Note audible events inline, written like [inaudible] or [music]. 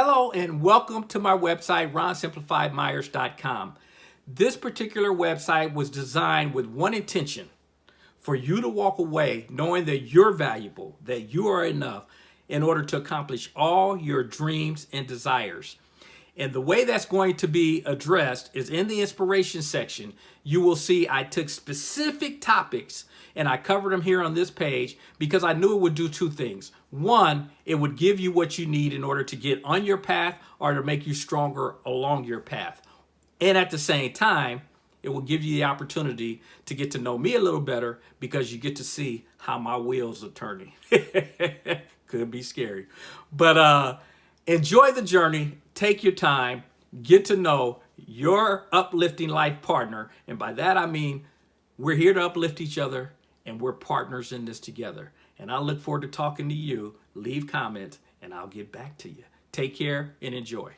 Hello and welcome to my website, ronsimplifiedmyers.com. This particular website was designed with one intention, for you to walk away knowing that you're valuable, that you are enough in order to accomplish all your dreams and desires. And the way that's going to be addressed is in the inspiration section. You will see I took specific topics and I covered them here on this page because I knew it would do two things. One, it would give you what you need in order to get on your path or to make you stronger along your path. And at the same time, it will give you the opportunity to get to know me a little better because you get to see how my wheels are turning. [laughs] Could be scary. But uh, enjoy the journey take your time, get to know your uplifting life partner. And by that, I mean, we're here to uplift each other and we're partners in this together. And I look forward to talking to you. Leave comments and I'll get back to you. Take care and enjoy.